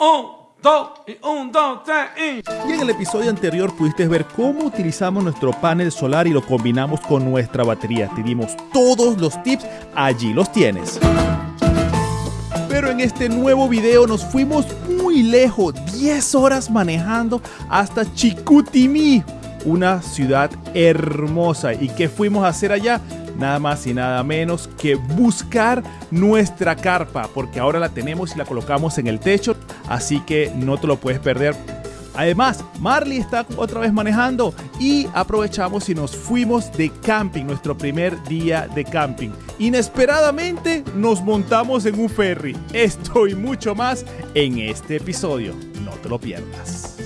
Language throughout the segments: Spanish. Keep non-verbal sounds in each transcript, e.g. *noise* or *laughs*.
Un, dos, y un, dos, tres, y... Y en el episodio anterior pudiste ver cómo utilizamos nuestro panel solar y lo combinamos con nuestra batería. Te dimos todos los tips, allí los tienes. Pero en este nuevo video nos fuimos muy lejos, 10 horas manejando hasta Chicoutimi, una ciudad hermosa. ¿Y qué fuimos a hacer allá? Nada más y nada menos que buscar nuestra carpa, porque ahora la tenemos y la colocamos en el techo, así que no te lo puedes perder. Además, Marley está otra vez manejando y aprovechamos y nos fuimos de camping, nuestro primer día de camping. Inesperadamente nos montamos en un ferry. Esto y mucho más en este episodio. No te lo pierdas.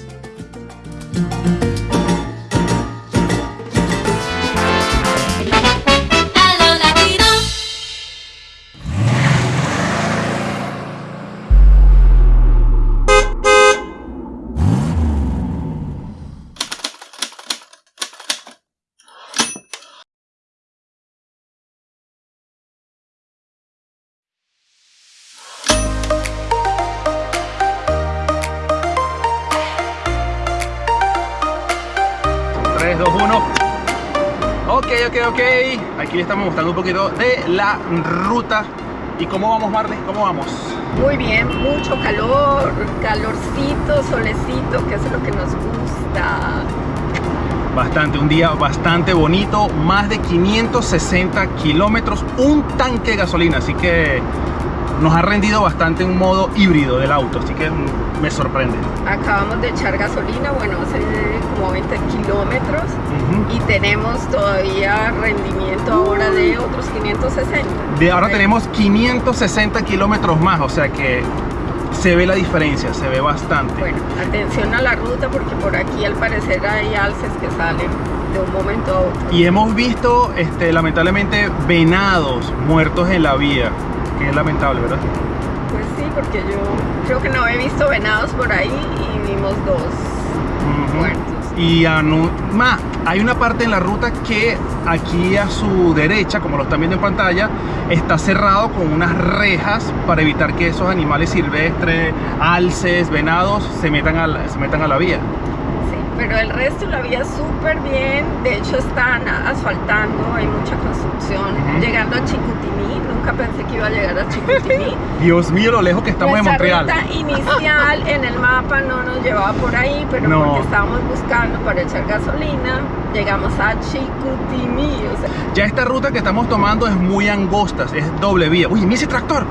Ok, ok. Aquí le estamos mostrando un poquito de la ruta. ¿Y cómo vamos, Marley? ¿Cómo vamos? Muy bien, mucho calor, calorcito, solecito, que es lo que nos gusta. Bastante, un día bastante bonito. Más de 560 kilómetros, un tanque de gasolina. Así que nos ha rendido bastante un modo híbrido del auto. Así que me sorprende. Acabamos de echar gasolina, bueno, hace como 20 kilómetros Y tenemos todavía rendimiento ahora de otros 560. De ahora tenemos 560 kilómetros más. O sea que se ve la diferencia, se ve bastante. Bueno, atención a la ruta porque por aquí al parecer hay alces que salen de un momento a otro. Y hemos visto, este, lamentablemente, venados muertos en la vía. Que es lamentable, ¿verdad? Pues sí, porque yo creo que no he visto venados por ahí y vimos dos muertos. Y a ma, hay una parte en la ruta que aquí a su derecha, como lo están viendo en pantalla, está cerrado con unas rejas para evitar que esos animales silvestres, alces, venados, se metan se metan a la vía. Pero el resto la vía súper bien. De hecho, están asfaltando, hay mucha construcción. Llegando a Chicoutimi, nunca pensé que iba a llegar a Chicoutimi. *laughs* Dios mío, lo lejos que estamos de Nuestra Montreal. ruta inicial en el mapa no nos llevaba por ahí, pero No. porque estábamos buscando para echar gasolina, llegamos a Chicoutimi. O sea, Ya esta ruta que estamos tomando es muy angosta, es doble vía. Uy, mira ese tractor.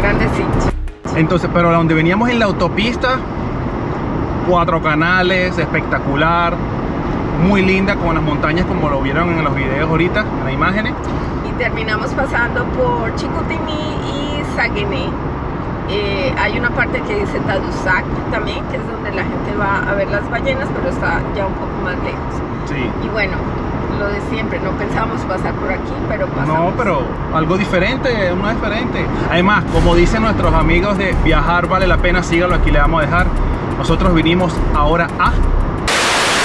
grandecito. Entonces, pero a donde veníamos en la autopista, cuatro canales, espectacular, muy linda con las montañas como lo vieron en los videos ahorita, en las imágenes. y terminamos pasando por Chicoutimi y Saguenay. Eh, hay una parte que dice Tadoussac también, que es donde la gente va a ver las ballenas, pero está ya un poco más lejos. Sí. Y bueno, lo de siempre, no pensábamos pasar por aquí, pero pasamos. No, pero algo diferente, uno diferente. Además, como dicen nuestros amigos de viajar vale la pena, sígalo, aquí le vamos a dejar. Nosotros vinimos ahora a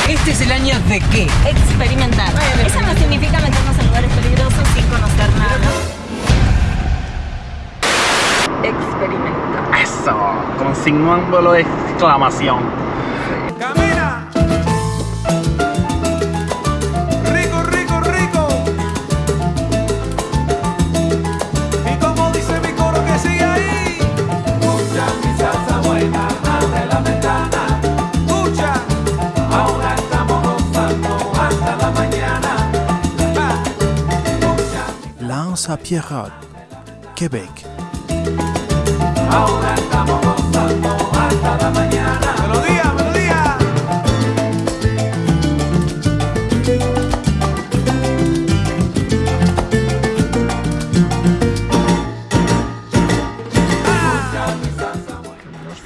Este es el año de qué? Experimentar. Eso no significa meternos en lugares peligrosos sin conocer nada. experimentar. eso, con símbolo de exclamación. Lance à Pierrot, Québec. Ahora estamos gozando hasta la mañana. Melodía, melodía.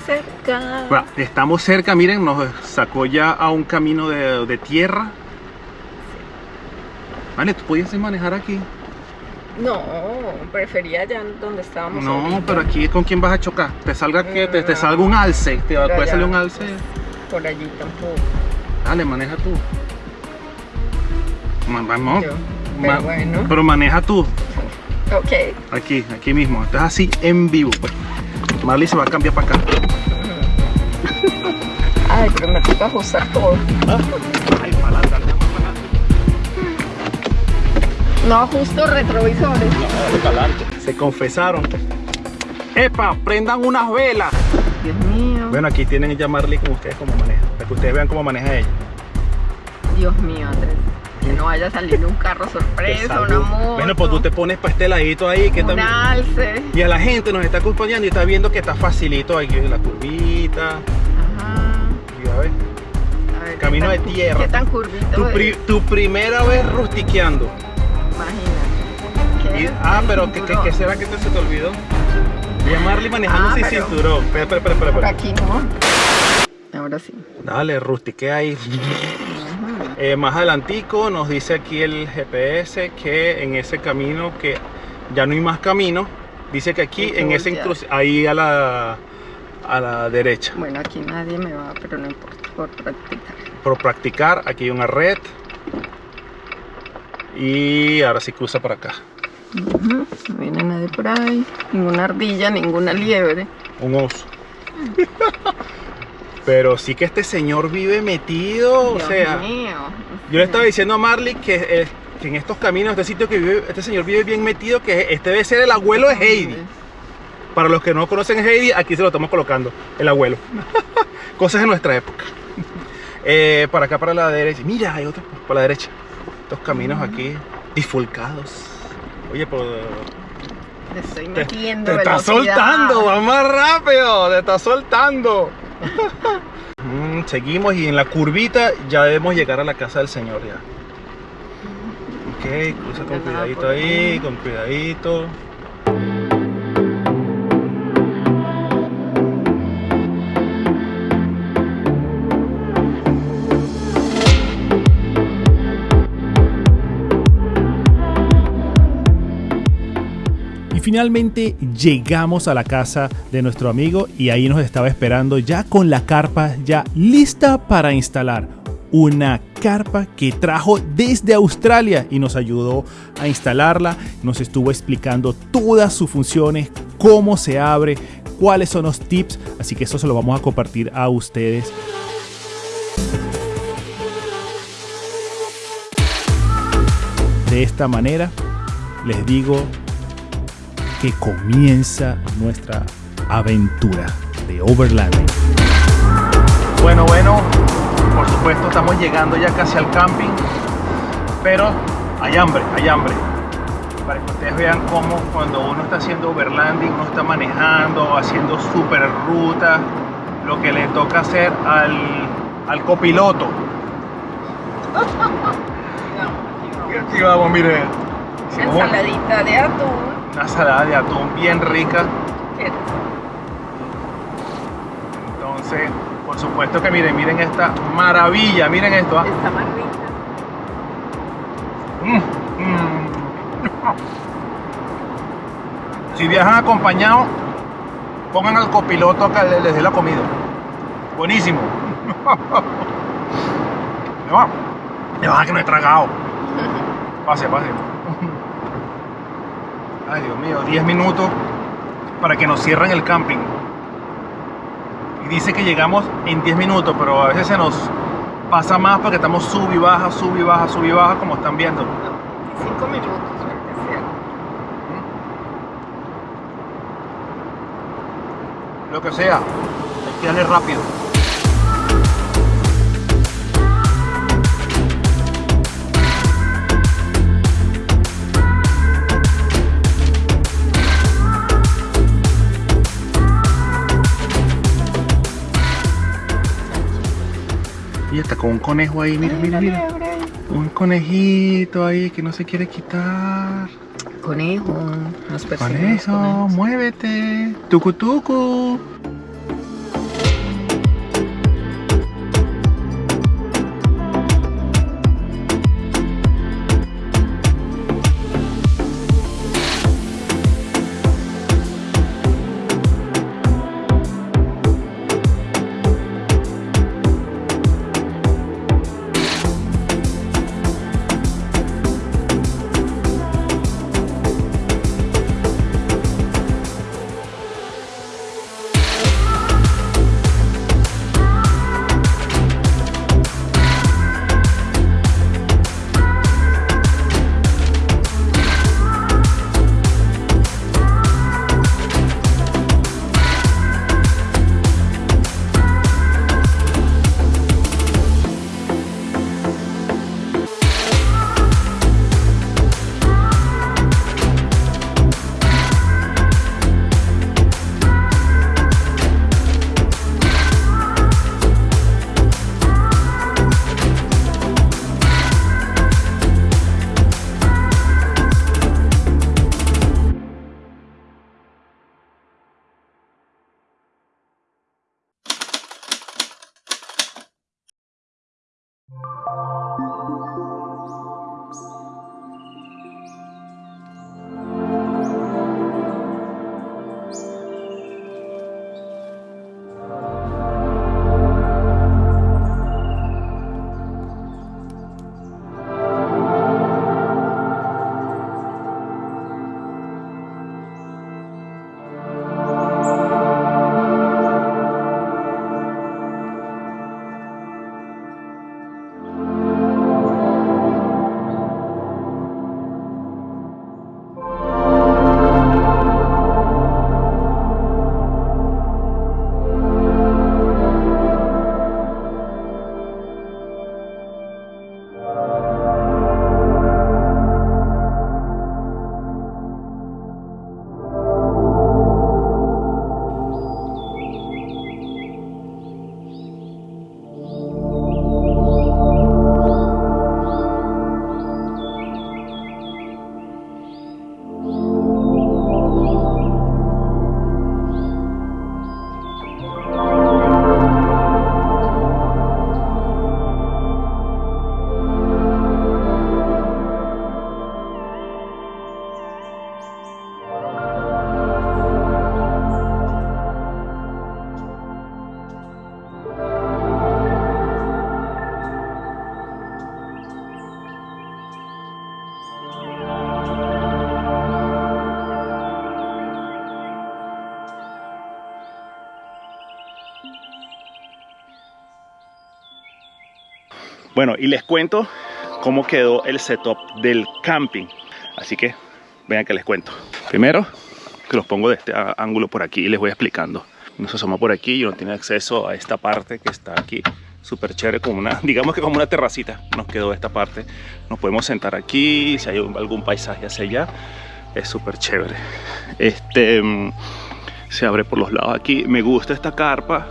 Cerca. Bueno, estamos cerca, miren, nos sacó ya a un camino de, de tierra. Vale, ¿tú podías manejar aquí? No, prefería allá donde estábamos. No, ahorita. pero aquí ¿con quién vas a chocar? Te salga que te, te No. salga un alce, te puede allá- salir un alce. Por allí tampoco. Dale, maneja tú. Vamos. Yo. Pero Ma- bueno. Pero maneja tú. Ok. Aquí, aquí mismo. Estás así en vivo. Pues. Marley se va a cambiar para acá. Ay, pero me toca ajustar todo. Ay, No ajusto retrovisores. Se confesaron. ¡Epa! Prendan unas velas. Dios mío. Bueno, aquí tienen ya Marley con ustedes cómo maneja. Para que ustedes vean cómo maneja ella. Dios mío, Andrés. Que no vaya a salir un carro sorpresa, una moto. Bueno, pues tú te pones para este ladito ahí. que un también... alce. Y a la gente nos está acompañando y está viendo que está facilito aquí la curvita. Ajá. Y a ver, A ver, Camino ¿qué de tierra. ¿Qué tan curvito tu, pri- tu primera vez rustiqueando. Imagínate. ¿Qué Y- es ah, pero ¿qué, qué, qué será que te, se te olvidó? Vi a Marley manejando Ah, sin pero- cinturón. Espera, espera, espera, espera, Por espera. aquí no. Ahora sí. Dale, rustiquea ahí. Eh, más adelantico nos dice aquí el GPS que en ese camino que ya no hay más camino. Dice que aquí en ese incluso ahí a la, a la derecha. Bueno, aquí nadie me va, pero no importa, por practicar. Por practicar, aquí hay una red. Y ahora sí cruza para acá. Ujú, No viene nadie por ahí. Ninguna ardilla, ninguna liebre. Un oso. Pero sí que este señor vive metido, Dios o sea, mío. yo le estaba diciendo a Marley que, eh, que en estos caminos, este sitio que vive, este señor vive bien metido, que este debe ser el abuelo de Heidi. Para los que no conocen a Heidi, aquí se lo estamos colocando, el abuelo. *laughs* Cosas de nuestra época. Eh, para acá, para la derecha. Mira, hay otro por la derecha. Estos caminos aquí, difulcados. Oye, pero Le estoy te, metiendo te está soltando, va más rápido, te está soltando. *laughs* Mm, seguimos y en la curvita ya debemos llegar a la casa del señor ya. Ok, cruza con cuidadito ahí. con cuidadito. Finalmente llegamos a la casa de nuestro amigo y ahí nos estaba esperando ya con la carpa ya lista para instalar. Una carpa que trajo desde Australia y nos ayudó a instalarla. Nos estuvo explicando todas sus funciones, cómo se abre, cuáles son los tips. Así que eso se lo vamos a compartir a ustedes. De esta manera les digo que comienza nuestra aventura de Overlanding. Bueno, bueno, por supuesto estamos llegando ya casi al camping, pero hay hambre, hay hambre. Para que ustedes vean cómo cuando uno está haciendo overlanding, uno está manejando, haciendo super ruta, lo que le toca hacer al, al copiloto. *laughs* Y aquí vamos, mire. Ensaladita de atún. Una salada de atún bien rica. Entonces, por supuesto que miren, miren esta maravilla, miren esto. ¿ah? Está más rica. Mm, mm. *laughs* Si viajan acompañados, pongan al copiloto que le- les dé la comida. Buenísimo. *laughs* Va. Ya va, que no he tragado. *laughs* Pase, pase. Ay, Dios mío, 10 minutos para que nos cierren el camping. Y dice que llegamos en 10 minutos, pero a veces se nos pasa más porque estamos sub y baja, sub y baja, sub y baja, como están viendo. Cinco minutos, lo que sea. Lo que sea, hay que darle rápido. Está con un conejo ahí, mira, mira, mira. Un conejito ahí que no se quiere quitar. Conejo. Nos Conejo, muévete. Tucu tucu. Bueno, y les cuento cómo quedó el setup del camping. Así que vean que les cuento. Primero, que los pongo de este ángulo por aquí y les voy explicando. Uno se asoma por aquí y uno tiene acceso a esta parte que está aquí. Súper chévere, como una, *laughs* digamos que como una terracita nos quedó esta parte. Nos podemos sentar aquí, si hay algún paisaje hacia allá. Es súper chévere. Este mm, se abre por los lados aquí. Me gusta esta carpa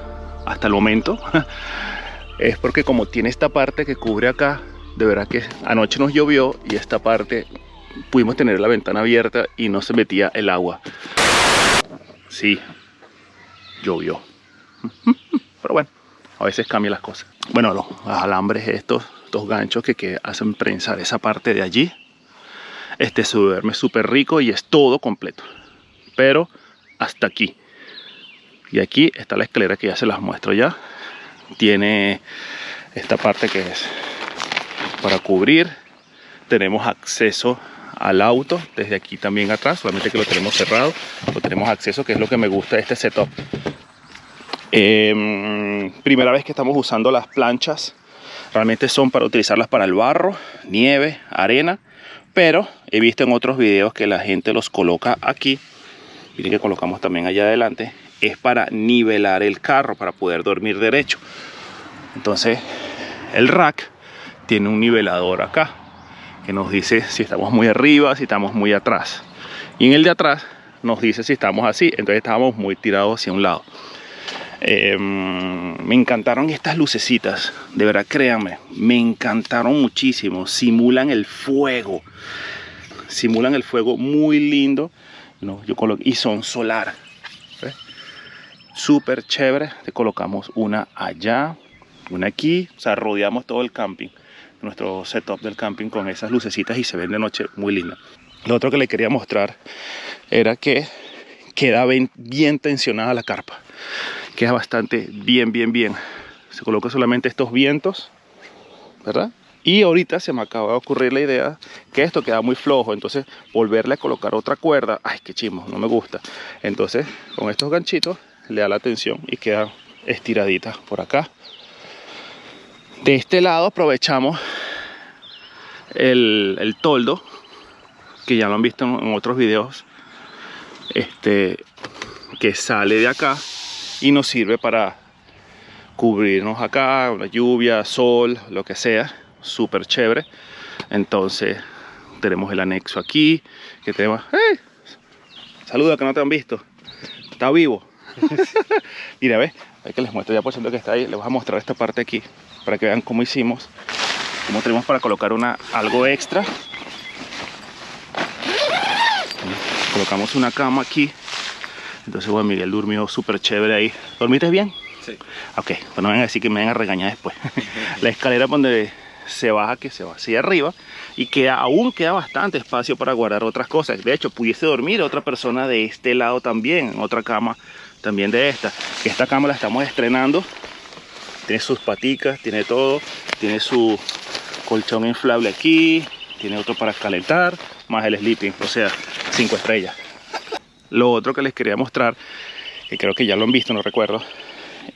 hasta el momento. *laughs* es porque como tiene esta parte que cubre acá, de verdad que anoche nos llovió y esta parte pudimos tener la ventana abierta y no se metía el agua. Sí, llovió. *laughs* Pero bueno, a veces cambian las cosas. Bueno, los alambres estos, estos ganchos que, que hacen prensar esa parte de allí. Este se duerme súper rico y es todo completo. Pero hasta aquí. Y aquí está la escalera que ya se las muestro ya tiene esta parte que es para cubrir. Tenemos acceso al auto desde aquí también atrás solamente que lo tenemos cerrado. Lo tenemos acceso que es lo que me gusta de este setup. Em, primera vez que estamos usando las planchas realmente son para utilizarlas para el barro nieve arena pero he visto en otros videos que la gente los coloca aquí. Miren que colocamos también allá adelante es para nivelar el carro para poder dormir derecho. Entonces el rack tiene un nivelador acá que nos dice si estamos muy arriba si estamos muy atrás. Y en el de atrás nos dice si estamos así entonces estábamos muy tirados hacia un lado. Eh, me encantaron estas lucecitas de verdad créanme me encantaron muchísimo. Simulan el fuego simulan el fuego muy lindo no, yo y son solar. Súper chévere te colocamos una allá una aquí o sea rodeamos todo el camping nuestro setup del camping con esas lucecitas y se ven de noche muy linda lo otro que le quería mostrar era que queda bien, tensionada la carpa queda bastante bien bien bien. Se coloca solamente estos vientos verdad y ahorita se me acaba de ocurrir la idea que esto queda muy flojo, entonces volverle a colocar otra cuerda, ay qué chimo, no me gusta. Entonces con estos ganchitos le da la tensión y queda estiradita por acá. De este lado aprovechamos el, el toldo, que ya lo han visto en, otros videos, este, que sale de acá y nos sirve para cubrirnos acá, una lluvia, sol, lo que sea, súper chévere. Entonces tenemos el anexo aquí, que tenemos... ¡Hey! Saluda que no te han visto. Está vivo. *laughs* Mira, ve, hay que les muestro ya por ciento que está ahí. Les voy a mostrar esta parte aquí para que vean cómo hicimos, cómo tenemos para colocar una algo extra. Colocamos una cama aquí. Entonces, bueno, Miguel durmió súper chévere ahí. ¿Dormiste bien? Sí. Ok, pues no vengan a decir que me vayan a regañar después. *laughs* la escalera donde se baja, que se va hacia arriba, y queda, aún queda bastante espacio para guardar otras cosas. De hecho, pudiese dormir otra persona de este lado también, en otra cama también de esta. Esta cama la estamos estrenando. Tiene sus paticas, tiene todo. Tiene su colchón inflable aquí. Tiene otro para calentar. Más el sleeping. O sea, 5 estrellas. Lo otro que les quería mostrar, que creo que ya lo han visto, no recuerdo,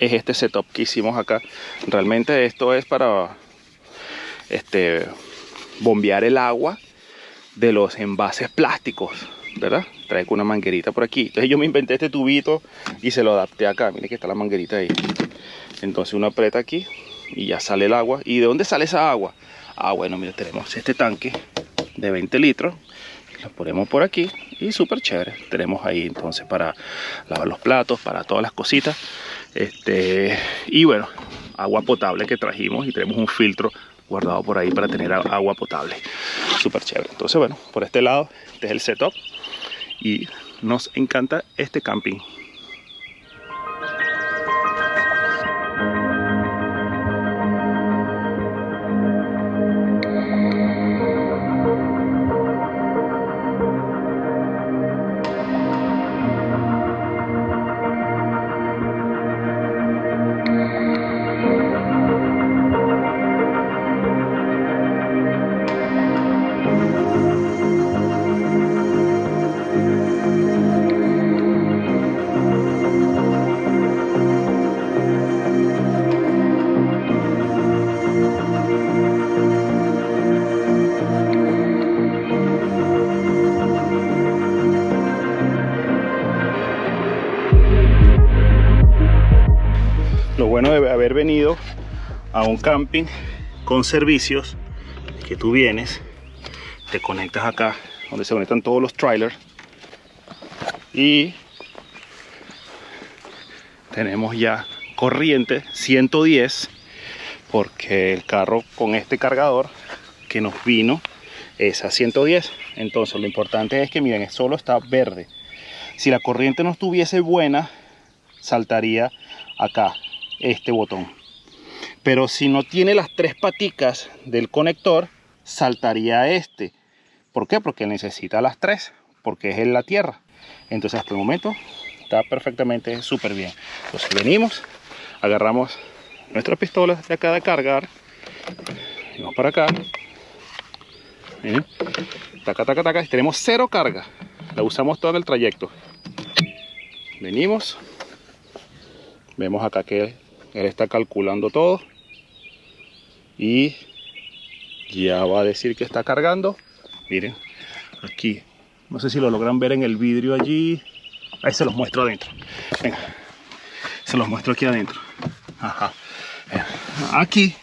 es este setup que hicimos acá. Realmente esto es para este, bombear el agua de los envases plásticos, ¿verdad? Trae una manguerita por aquí. Entonces yo me inventé este tubito y se lo adapté acá. Miren que está la manguerita ahí. Entonces uno aprieta aquí y ya sale el agua. ¿Y de dónde sale esa agua? Ah, bueno, mira, tenemos este tanque de 20 litros. Lo ponemos por aquí y súper chévere. Tenemos ahí entonces para lavar los platos, para todas las cositas. Este, y bueno, agua potable que trajimos y tenemos un filtro guardado por ahí para tener agua potable. Súper chévere. Entonces, bueno, por este lado, este es el setup y nos encanta este camping. Un camping con servicios que tú vienes, te conectas acá donde se conectan todos los trailers y tenemos ya corriente 110 porque el carro con este cargador que nos vino es a 110 entonces lo importante es que miren solo está verde. Si la corriente no estuviese buena saltaría acá este botón pero si no tiene las tres paticas del conector saltaría este. ¿por qué? porque necesita las tres porque es en la tierra. Entonces hasta el momento está perfectamente súper bien entonces venimos agarramos nuestras pistolas de acá de cargar vamos para acá Miren. taca taca taca tenemos cero carga. La usamos todo en el trayecto. Venimos vemos acá que él está calculando todo y ya va a decir que está cargando. Miren aquí. No sé si lo logran ver en el vidrio allí. Ahí se los muestro adentro. Venga se los muestro aquí adentro. Ajá. Aquí.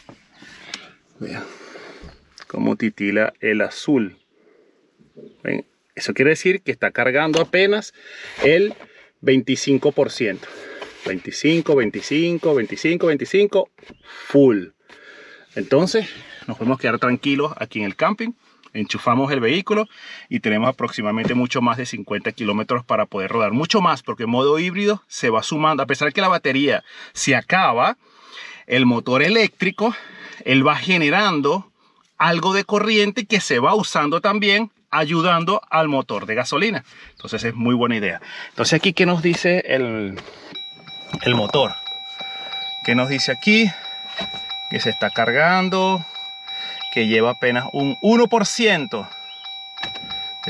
Vean cómo titila el azul. Eso quiere decir que está cargando apenas el 25% 25, 25, 25, 25, full. Entonces nos podemos quedar tranquilos aquí en el camping. Enchufamos el vehículo y tenemos aproximadamente mucho más de 50 kilómetros para poder rodar. Mucho más porque en modo híbrido se va sumando. A pesar de que la batería se acaba, el motor eléctrico, él va generando algo de corriente que se va usando también ayudando al motor de gasolina. Entonces es muy buena idea. Entonces aquí, ¿qué nos dice el, el motor? ¿Qué nos dice aquí? Que se está cargando, que lleva apenas un 1%.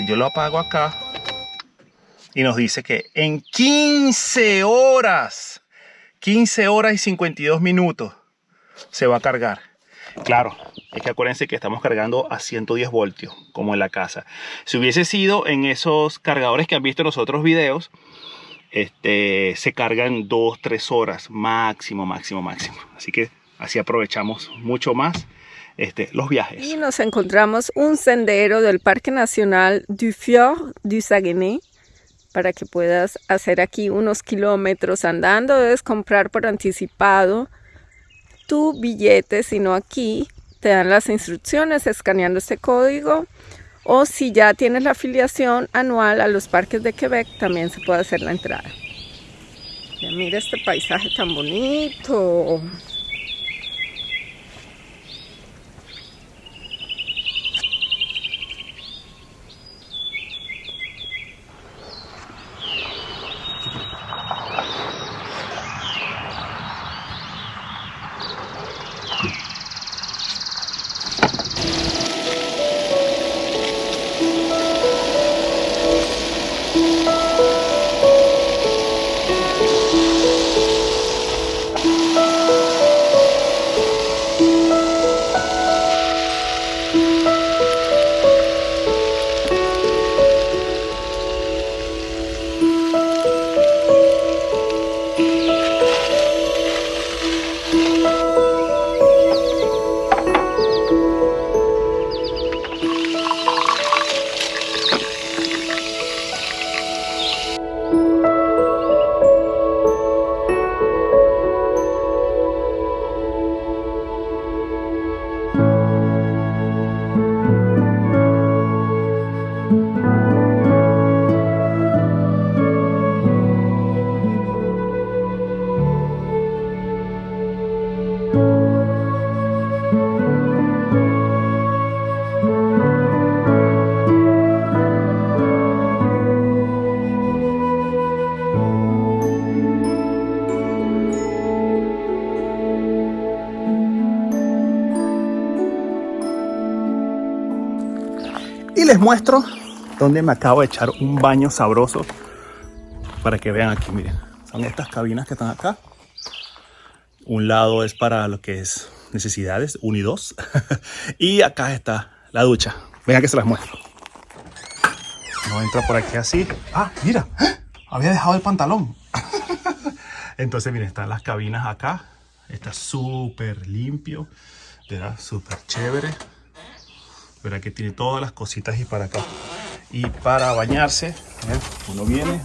Yo lo apago acá y nos dice que en 15 horas, 15 horas y 52 minutos se va a cargar. Claro, es que acuérdense que estamos cargando a 110 voltios, como en la casa. Si hubiese sido en esos cargadores que han visto en los otros videos, este, se cargan 2, 3 horas máximo, máximo, máximo. Así que así aprovechamos mucho más este, los viajes. Y nos encontramos un sendero del Parque Nacional du Fjord du Saguenay para que puedas hacer aquí unos kilómetros andando. Debes comprar por anticipado tu billete, sino aquí te dan las instrucciones escaneando este código o si ya tienes la afiliación anual a los parques de Quebec también se puede hacer la entrada. Mira este paisaje tan bonito. Muestro dónde me acabo de echar un baño sabroso para que vean aquí, miren. Son estas cabinas que están acá. Un lado es para lo que es necesidades, uno y dos. *laughs* y acá está la ducha. Vean que se las muestro. No entra por aquí así. Ah, mira, *gasps* había dejado el pantalón. *laughs* Entonces, miren, están las cabinas acá. Está súper limpio. Verá, súper chévere. Verá que tiene todas las cositas y para acá. Y para bañarse, uno viene,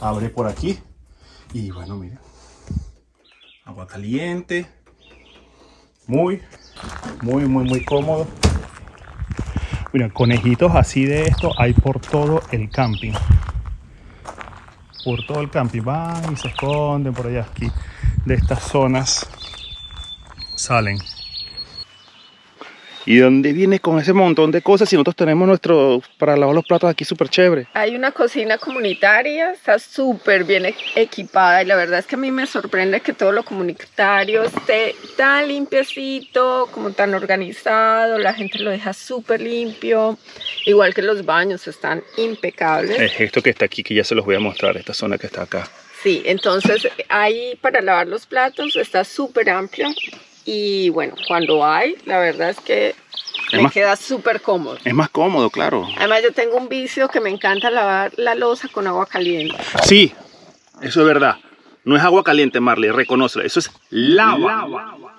abre por aquí. Y bueno, miren. Agua caliente. Muy, muy, muy, muy cómodo. Mira, conejitos así de esto hay por todo el camping. Por todo el camping. Van y se esconden por allá. Aquí de estas zonas salen. ¿Y dónde viene con ese montón de cosas si nosotros tenemos nuestro para lavar los platos aquí súper chévere? Hay una cocina comunitaria, está súper bien e- equipada y la verdad es que a mí me sorprende que todo lo comunitario esté tan limpiecito, como tan organizado, la gente lo deja súper limpio, igual que los baños están impecables. Es esto que está aquí que ya se los voy a mostrar, esta zona que está acá. Sí, entonces ahí para lavar los platos está súper amplio y bueno, cuando hay, la verdad es que Es me más- queda súper cómodo. Es más cómodo, claro. Además yo tengo un vicio que me encanta lavar la losa con agua caliente. Sí, eso es verdad. No es agua caliente, Marley, reconócelo. Eso es lava. Está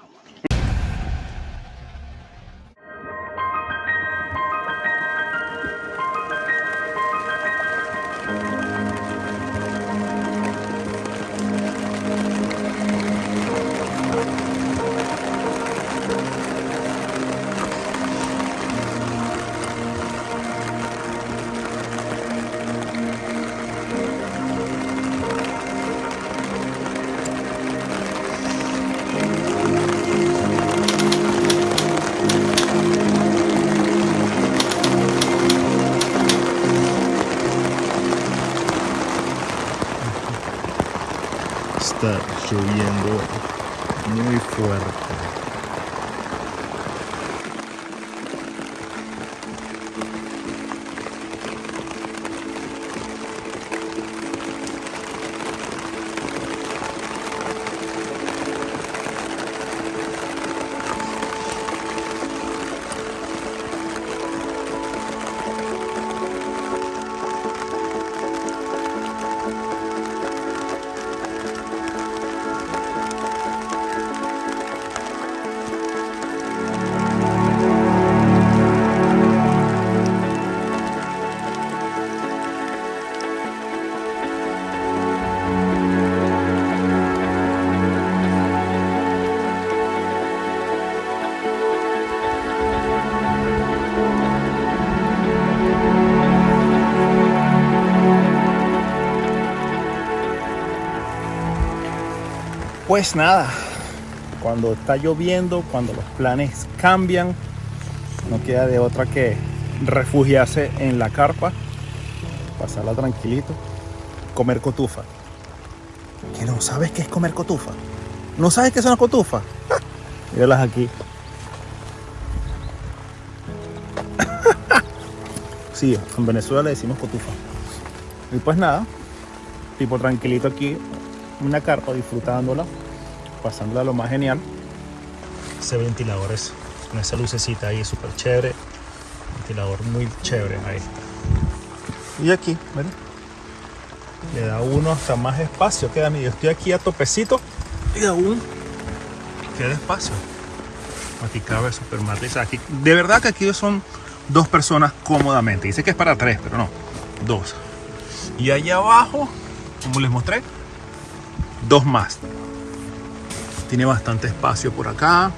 Pues nada, cuando está lloviendo, cuando los planes cambian, no queda de otra que refugiarse en la carpa, pasarla tranquilito, comer cotufa. ¿Que no sabes qué es comer cotufa? ¿No sabes qué es una cotufa? *laughs* Míralas aquí. *laughs* Sí, en Venezuela le decimos cotufa. Y pues nada, tipo tranquilito aquí, una carpa disfrutándola, pasándola lo más genial. Ese ventilador es con esa lucecita ahí súper chévere. Ventilador muy chévere, ahí está. Y aquí, ¿ven? Le da uno hasta más espacio. Queda, yo estoy aquí a topecito y aún queda espacio. Aquí cabe super matriz. Aquí, de verdad que aquí son dos personas cómodamente. Dice que es para tres, pero no, dos. Y allá abajo, como les mostré, dos más. Tiene bastante espacio por acá.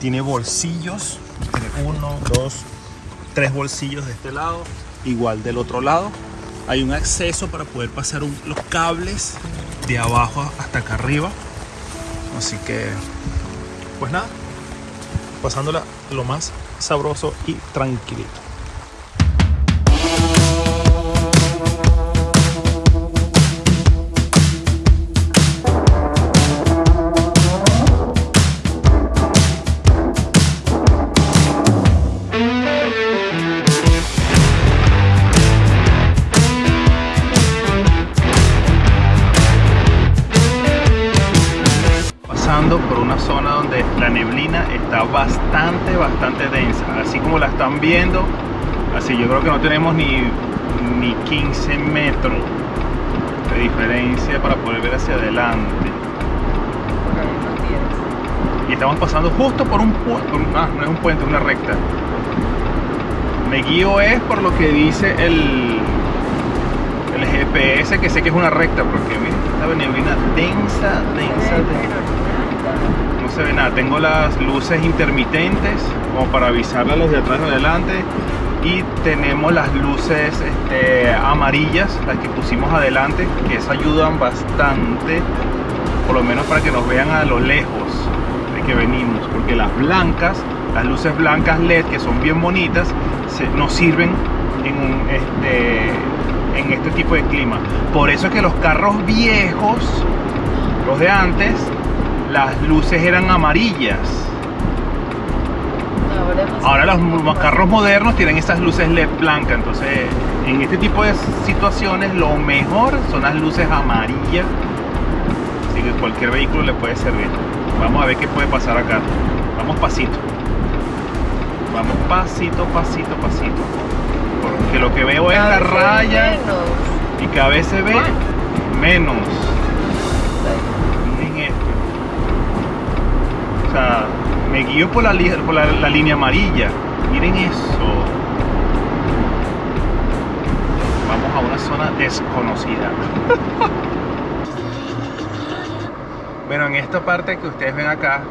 Tiene bolsillos. Tiene uno, dos, tres bolsillos de este lado. Igual del otro lado. Hay un acceso para poder pasar los cables de abajo hasta acá arriba. Así que, pues nada, pasándola lo más sabroso y tranquilito. Así yo creo que no tenemos ni, ni 15 metros de diferencia para poder ver hacia adelante. Y estamos pasando justo por un puente, ah, no es un puente, es una recta. Me guío es por lo que dice el, el GPS, que sé que es una recta, porque mira, esta neblina densa, densa, densa. No se ve nada. Tengo las luces intermitentes como para avisarle a los de atrás y adelante. Y tenemos las luces este, amarillas, las que pusimos adelante, que esas ayudan bastante, por lo menos para que nos vean a lo lejos de que venimos. Porque las blancas, las luces blancas LED, que son bien bonitas, se- nos sirven en, este, en este tipo de clima. Por eso es que los carros viejos, los de antes, las luces eran amarillas. Ahora, los, carros modernos tienen esas luces LED blancas. Entonces, en este tipo de situaciones, lo mejor son las luces amarillas. Así que cualquier vehículo le puede servir. Vamos a ver qué puede pasar acá. Vamos pasito. Vamos pasito, pasito, pasito. Porque lo que veo es la raya menos. y cada vez se ve menos. Miren esto. O sea, me guío por la, por la, la línea amarilla. Miren eso. Vamos a una zona desconocida. *laughs* bueno, en esta parte que ustedes ven acá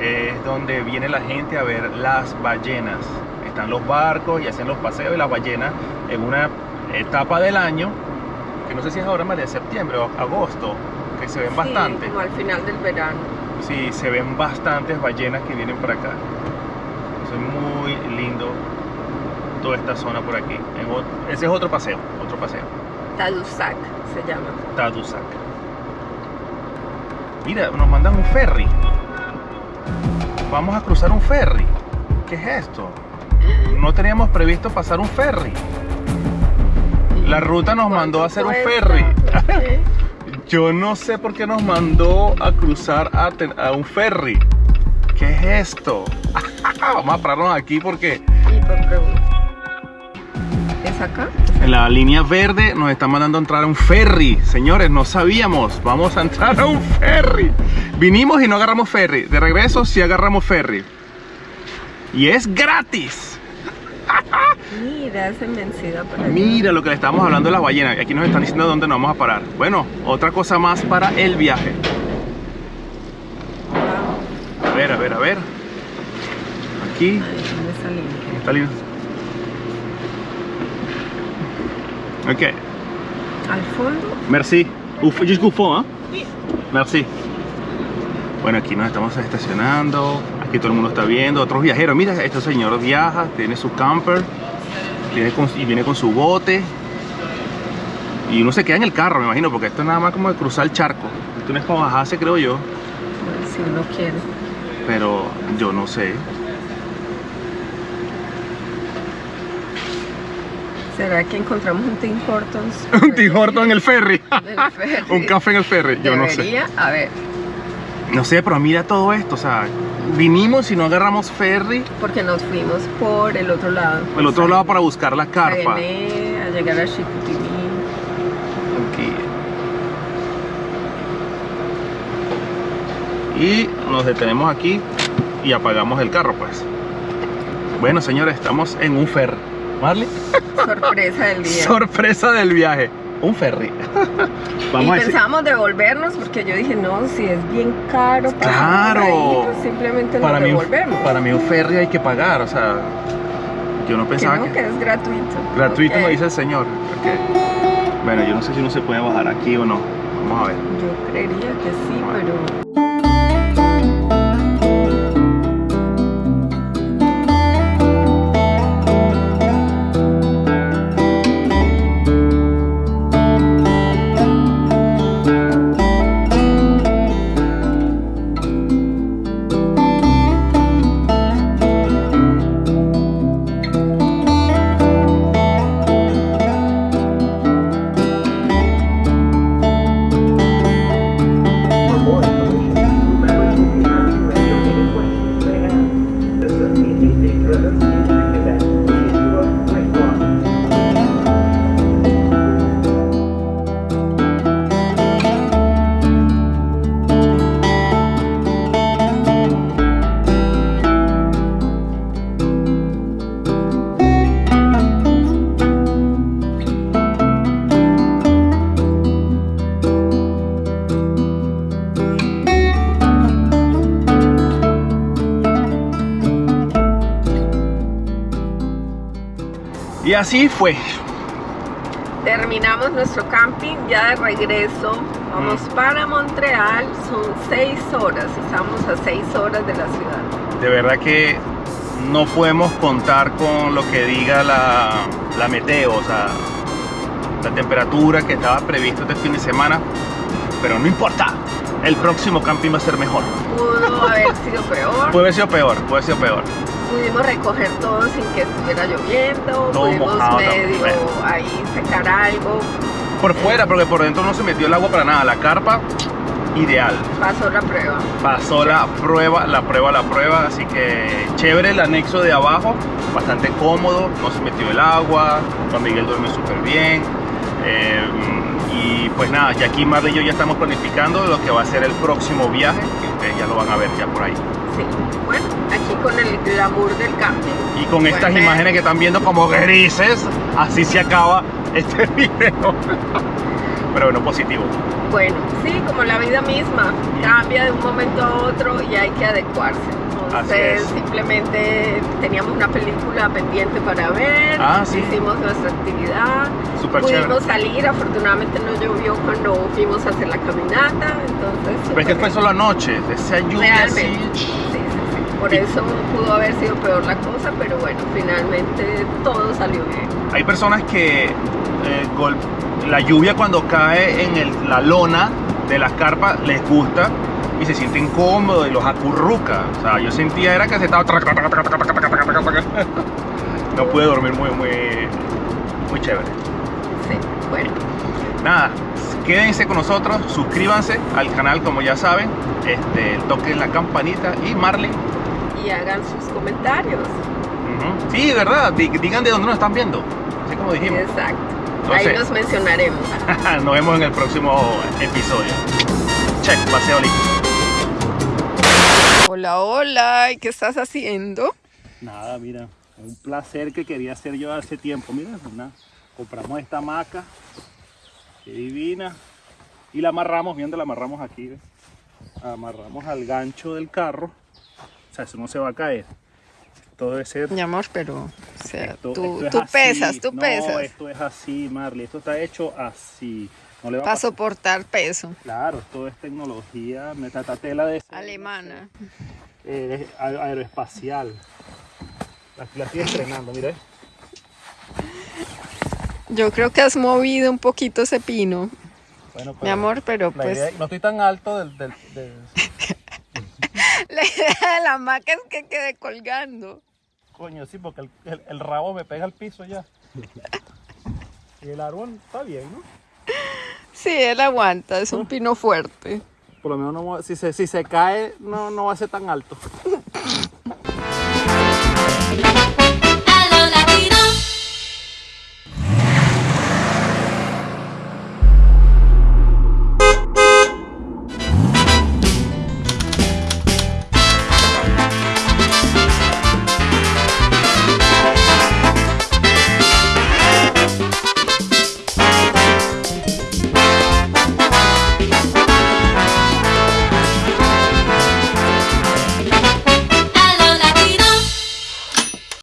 es donde viene la gente a ver las ballenas. Están los barcos y hacen los paseos de las ballenas en una etapa del año que no sé si es ahora, María, septiembre o agosto, que se ven Sí, bastante. como al final del verano. Sí, se ven bastantes ballenas que vienen para acá. Es muy lindo toda esta zona por aquí. Ese es otro paseo, otro paseo. Tadusac se llama. Tadusac. Mira, nos mandan un ferry. Vamos a cruzar un ferry. ¿Qué es esto? No teníamos previsto pasar un ferry. La ruta nos mandó a hacer un ferry. *laughs* ferry. Yo no sé por qué nos mandó a cruzar a, un ferry. ¿Qué es esto? *laughs* Vamos a pararnos aquí porque. ¿Es acá? en la línea verde nos están mandando a entrar a un ferry. Señores, no sabíamos. Vamos a entrar a un ferry. Vinimos y no agarramos ferry. De regreso sí agarramos ferry. Y es gratis. Mira, esa inmensidad por allá. Mira lo que le estamos hablando de las ballenas. Aquí nos están diciendo dónde nos vamos a parar. Bueno, otra cosa más para el viaje. Wow. A ver, a ver, a ver. Aquí. Ahí, ¿dónde línea? Está lindo. Ok, Al fondo, merci. Juste Buffon, ¿ah? Merci. Bueno, aquí nos estamos estacionando. Aquí todo el mundo está viendo. Otros viajeros. Mira, este señor viaja, tiene su camper. Tiene con- y viene con su bote. Y uno se queda en el carro, me imagino, porque esto es nada más como de cruzar el charco. Esto no es para bajarse, creo yo. pues, si uno quiere. Pero yo no sé. ¿Será que encontramos un Tim Hortons? *laughs* Un Tim Hortons en el ferry. *laughs* Ferry. *laughs* Un café en el ferry. Yo no sé. A ver, No sé, pero mira todo esto, o sea, vinimos y no agarramos ferry, porque nos fuimos por el otro lado. el otro lado para buscar la carpa. A llegar a Chicoutimi. Aquí. Y nos detenemos aquí y apagamos el carro, pues. Bueno, señores, estamos en un ferry. ¿Marley? Sorpresa del día. *laughs* Sorpresa del viaje. Un ferry. y *laughs* Vamos a decir. pensábamos devolvernos porque yo dije, no, si es bien caro, pasamos Claro. ahí, pues simplemente nos Para mí, devolvemos. para mí un ferry hay que pagar, o sea, yo no que pensaba no, que... que es gratuito. Gratuito me dice el señor. ok. Bueno, yo no sé si uno se puede bajar aquí o no. Vamos a ver. Yo creería que sí, pero así fue. Terminamos nuestro camping ya de regreso. Vamos Mm. para Montreal. Son seis horas. Estamos a seis horas de la ciudad. De verdad que no podemos contar con lo que diga la, la meteo, o sea, la temperatura que estaba previsto este fin de semana. Pero no importa, el próximo camping va a ser mejor. Pudo haber sido peor. Puede haber sido peor, puede haber sido peor. Pudimos recoger todo sin que estuviera lloviendo. Todo Pudimos mojado medio ahí secar algo. Por fuera, porque por dentro no se metió el agua para nada. La carpa, ideal. Pasó la prueba. Pasó la prueba, la prueba, la prueba. Así que chévere el anexo de abajo. Bastante cómodo. No se metió el agua. Juan Miguel duerme súper bien. Eh, y pues nada, ya aquí Marley y yo ya estamos planificando lo que va a ser el próximo viaje. Que ustedes ya lo van a ver ya por ahí. Sí. Bueno, aquí con el glamour del camping. Y con estas imágenes que están viendo como grises, así se acaba este *laughs* video. Pero bueno, positivo. Bueno, sí, como la vida misma, cambia de un momento a otro y hay que adecuarse. Entonces, es. simplemente teníamos una película pendiente para ver, Ah, sí. hicimos nuestra actividad, Súper pudimos chévere. salir, afortunadamente no llovió cuando fuimos a hacer la caminata, entonces... Pero es que fue solo anoche, esa lluvia Realmente, así. Por eso pudo haber sido peor la cosa, pero bueno, finalmente todo salió bien. Hay personas que eh, gol- la lluvia cuando cae en el- la lona de las carpas les gusta y se sienten cómodos y los acurruca. O sea, yo sentía era que se estaba... No pude dormir muy, muy, muy chévere. Sí, bueno, Nada, quédense con nosotros, suscríbanse al canal como ya saben, este, toquen la campanita y Marley. Y hagan sus comentarios. ujú. Sí, verdad, di- digan de dónde nos están viendo, así como dijimos. Exacto. No Ahí sé. los mencionaremos. *laughs* Nos vemos en el próximo episodio. Check, paseo listo. Hola, hola, ¿y qué estás haciendo? Nada, mira, un placer que quería hacer yo hace tiempo. Mira, una, compramos esta hamaca, qué divina, y la amarramos, viendo la amarramos aquí, ¿ves? amarramos al gancho del carro, o sea, eso no se va a caer. Esto debe ser... Mi amor, pero, o sea, esto- tú, esto es tú pesas, tú No, pesas. esto es así, Marley, esto está hecho así. No le va Para soportar peso. Claro, todo es tecnología, metatela de Alemana. eh, aer- aeroespacial. La, la estoy estrenando, mira. Yo creo que has movido un poquito ese pino, Bueno, mi amor, pero pues idea- no estoy tan alto del, del- del- la idea de la hamaca es que quede colgando. Coño, sí, porque el, el- el rabo me pega al piso ya. Y el árbol está bien, ¿no? Sí, él aguanta, es un pino fuerte. Por lo menos no, si, se, si se cae, no, no va a ser tan alto.